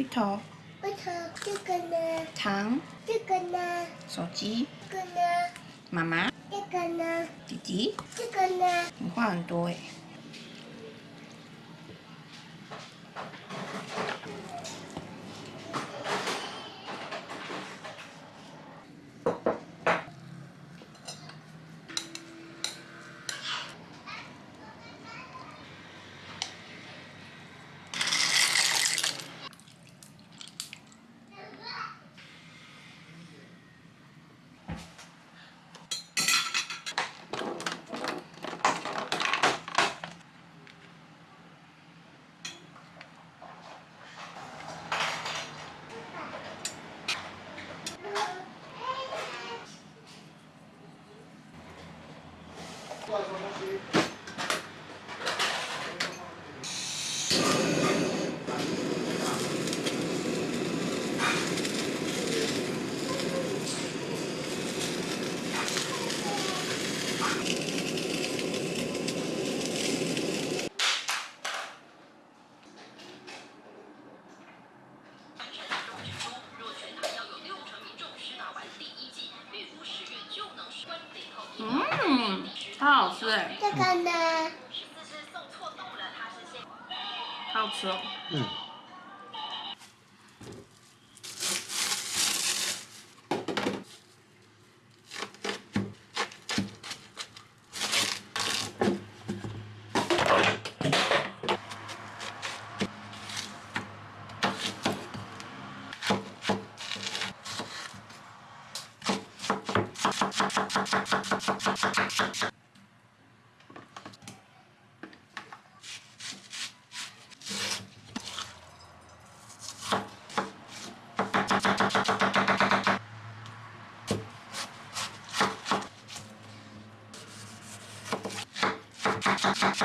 芋头，芋头这个呢？糖，这个呢？手机，这个呢？妈妈，这个呢？弟弟，这个呢？你话很多哎。嗯，它好吃哎。这个呢？好吃哦。嗯。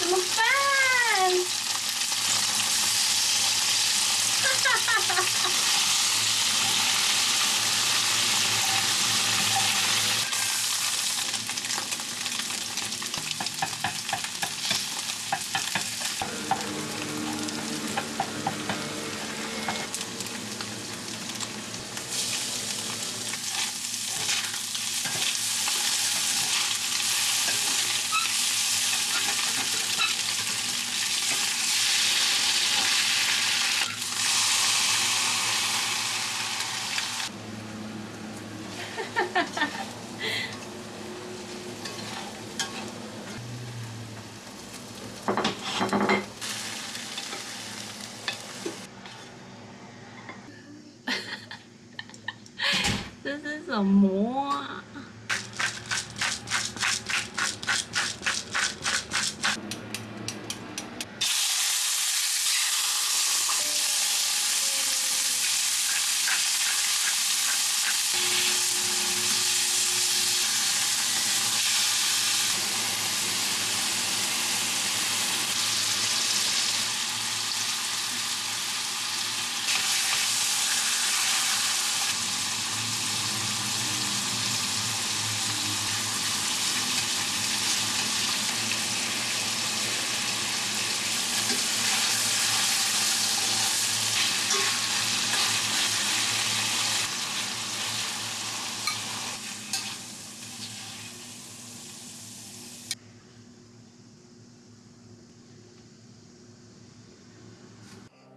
Lepas! 什么啊？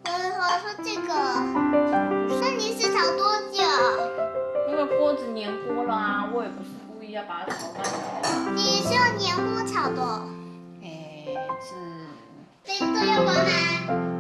我我说这个，那你是炒多久？那个锅子粘锅了啊！我也不是故意要把它炒烂的。你是用粘锅炒的？哎，是这都要关吗？